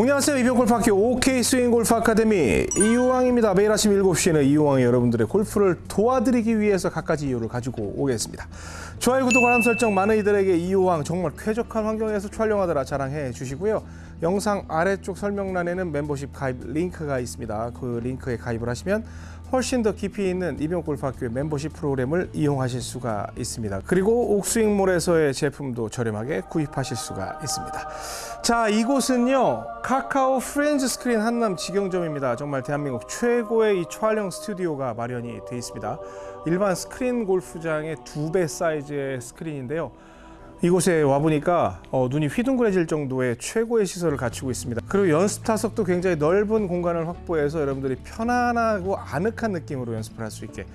안녕하세요. 이병골프학교 OK 스윙 골프 아카데미 이유왕입니다. 매일 아침 7시에는 이유왕이 여러분들의 골프를 도와드리기 위해서 갖가지 이유를 가지고 오겠습니다. 좋아요, 구독, 알람 설정 많은 이들에게 이유왕 정말 쾌적한 환경에서 촬영하더라 자랑해 주시고요. 영상 아래쪽 설명란에는 멤버십 가입 링크가 있습니다. 그 링크에 가입을 하시면 훨씬 더 깊이 있는 이병골프학교의 멤버십 프로그램을 이용하실 수가 있습니다. 그리고 옥스윙몰에서의 제품도 저렴하게 구입하실 수가 있습니다. 자, 이곳은요 카카오 프렌즈 스크린 한남 직영점입니다. 정말 대한민국 최고의 이 촬영 스튜디오가 마련이 되어 있습니다. 일반 스크린 골프장의 두 배 사이즈의 스크린인데요. 이곳에 와 보니까 어, 눈이 휘둥그레질 정도의 최고의 시설을 갖추고 있습니다. 그리고 연습 타석도 굉장히 넓은 공간을 확보해서 여러분들이 편안하고 아늑한 느낌으로 연습을 할 수 있게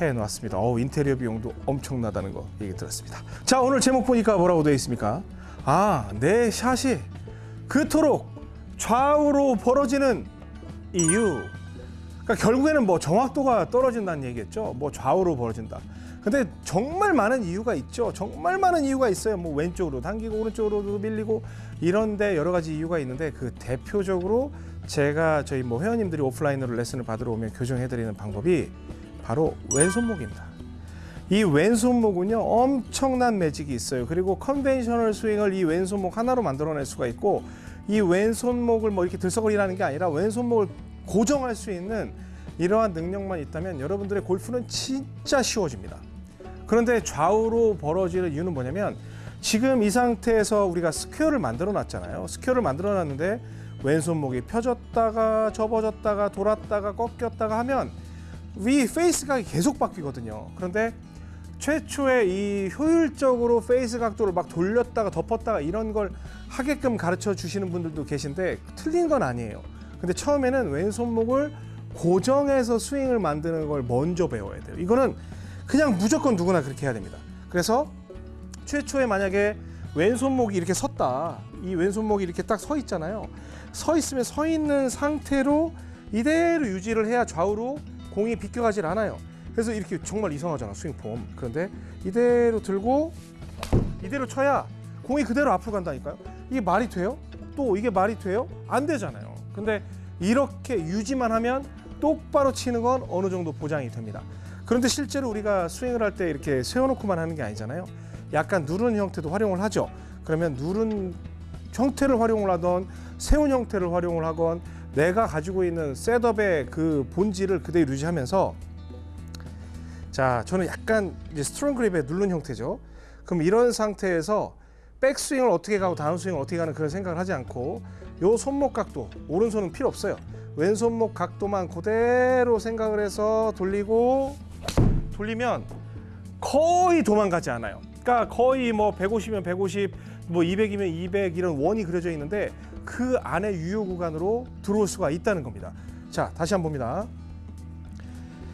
해 놓았습니다. 어, 인테리어 비용도 엄청나다는 거 얘기 들었습니다. 자, 오늘 제목 보니까 뭐라고 되어 있습니까? 아, 내 샷이 그토록 좌우로 벌어지는 이유. 그러니까 결국에는 뭐 정확도가 떨어진다는 얘기겠죠. 뭐 좌우로 벌어진다. 근데 정말 많은 이유가 있죠. 정말 많은 이유가 있어요. 뭐 왼쪽으로 당기고 오른쪽으로도 밀리고 이런데 여러 가지 이유가 있는데 그 대표적으로 제가 저희 뭐 회원님들이 오프라인으로 레슨을 받으러 오면 교정해 드리는 방법이 바로 왼손목입니다. 이 왼손목은요 엄청난 매직이 있어요. 그리고 conventional 스윙을 이 왼손목 하나로 만들어낼 수가 있고 이 왼손목을 뭐 이렇게 들썩거리라는 게 아니라 왼손목을 고정할 수 있는 이러한 능력만 있다면 여러분들의 골프는 진짜 쉬워집니다. 그런데 좌우로 벌어지는 이유는 뭐냐면 지금 이 상태에서 우리가 square를 만들어 놨잖아요. square를 만들어 놨는데 왼손목이 펴졌다가 접어졌다가 돌았다가 꺾였다가 하면 위 face각이 계속 바뀌거든요. 그런데 최초에 이 효율적으로 face 각도를 막 돌렸다가 덮었다가 이런 걸 하게끔 가르쳐 주시는 분들도 계신데 틀린 건 아니에요. 근데 처음에는 왼손목을 고정해서 스윙을 만드는 걸 먼저 배워야 돼요. 이거는 그냥 무조건 누구나 그렇게 해야 됩니다. 그래서 최초에 만약에 왼손목이 이렇게 섰다. 이 왼손목이 이렇게 딱 서 있잖아요. 서 있으면 서 있는 상태로 이대로 유지를 해야 좌우로 공이 비껴가질 않아요. 그래서 이렇게 정말 이상하잖아 스윙 폼. 그런데 이대로 들고 이대로 쳐야 공이 그대로 앞으로 간다니까요. 이게 말이 돼요? 또 이게 말이 돼요? 안 되잖아요. 근데 이렇게 유지만 하면 똑바로 치는 건 어느 정도 보장이 됩니다. 그런데 실제로 우리가 스윙을 할 때 이렇게 세워놓고만 하는 게 아니잖아요. 약간 누른 형태도 활용을 하죠. 그러면 누른 형태를 활용을 하던 세운 형태를 활용을 하건 내가 가지고 있는 setup의 그 본질을 그대로 유지하면서 자 저는 약간 이제 strong 그립에 누른 형태죠. 그럼 이런 상태에서 백스윙을 어떻게 가고 다운스윙을 어떻게 가는 그런 생각을 하지 않고 요 손목 각도 오른손은 필요 없어요. 왼손목 각도만 그대로 생각을 해서 돌리고 돌리면 거의 도망가지 않아요. 그러니까 거의 뭐 150이면 150, 뭐 200이면 200 이런 원이 그려져 있는데 그 안에 유효 구간으로 들어올 수가 있다는 겁니다. 자, 다시 한번 봅니다.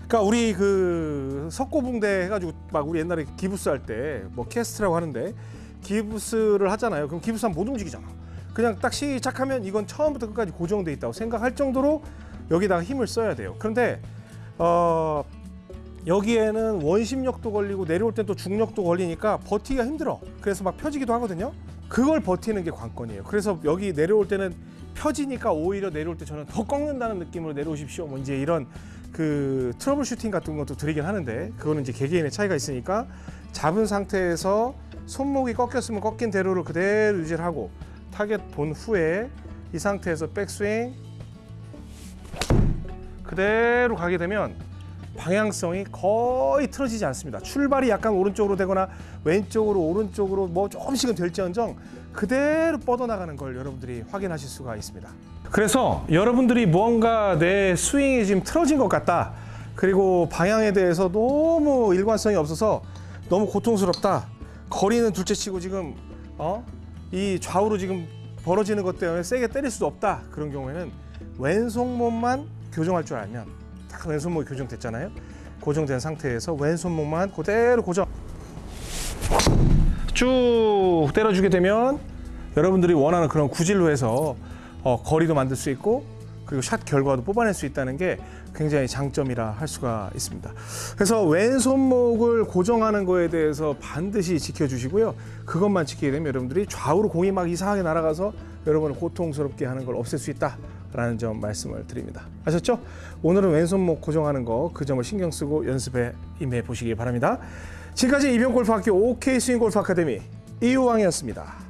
그러니까 우리 그 석고붕대 해가지고 막 우리 옛날에 기부스 할 때 뭐 캐스트라고 하는데 기부스를 하잖아요. 그럼 기부스 하면 못 움직이잖아. 그냥 딱 시작하면 이건 처음부터 끝까지 고정돼 있다고 생각할 정도로 여기다가 힘을 써야 돼요. 그런데 어 여기에는 원심력도 걸리고 내려올 땐 또 중력도 걸리니까 버티기가 힘들어. 그래서 막 펴지기도 하거든요. 그걸 버티는 게 관건이에요. 그래서 여기 내려올 때는 펴지니까 오히려 내려올 때 저는 더 꺾는다는 느낌으로 내려오십시오. 뭐 이제 이런 그 troubleshooting 같은 것도 드리긴 하는데 그거는 이제 개개인의 차이가 있으니까 잡은 상태에서 손목이 꺾였으면 꺾인 대로를 그대로 유지를 하고 타겟 본 후에 이 상태에서 백스윙 그대로 가게 되면 방향성이 거의 틀어지지 않습니다. 출발이 약간 오른쪽으로 되거나 왼쪽으로 오른쪽으로 뭐 조금씩은 될지언정 그대로 뻗어나가는 걸 여러분들이 확인하실 수가 있습니다. 그래서 여러분들이 무언가 내 스윙이 지금 틀어진 것 같다. 그리고 방향에 대해서 너무 일관성이 없어서 너무 고통스럽다. 거리는 둘째치고 지금 어? 이 좌우로 지금 벌어지는 것 때문에 세게 때릴 수도 없다. 그런 경우에는 왼손목만 교정할 줄 알면 딱 왼손목이 교정됐잖아요. 고정된 상태에서 왼손목만 그대로 고정. 쭉 때려주게 되면 여러분들이 원하는 그런 구질로 해서 어, 거리도 만들 수 있고 그리고 샷 결과도 뽑아낼 수 있다는 게 굉장히 장점이라 할 수가 있습니다. 그래서 왼손목을 고정하는 거에 대해서 반드시 지켜주시고요. 그것만 지키게 되면 여러분들이 좌우로 공이 막 이상하게 날아가서 여러분을 고통스럽게 하는 걸 없앨 수 있다라는 점 말씀을 드립니다. 아셨죠? 오늘은 왼손목 고정하는 거 그 점을 신경 쓰고 연습에 임해 보시기 바랍니다. 지금까지 이병골프학교 OK 스윙골프 아카데미 이우왕이었습니다.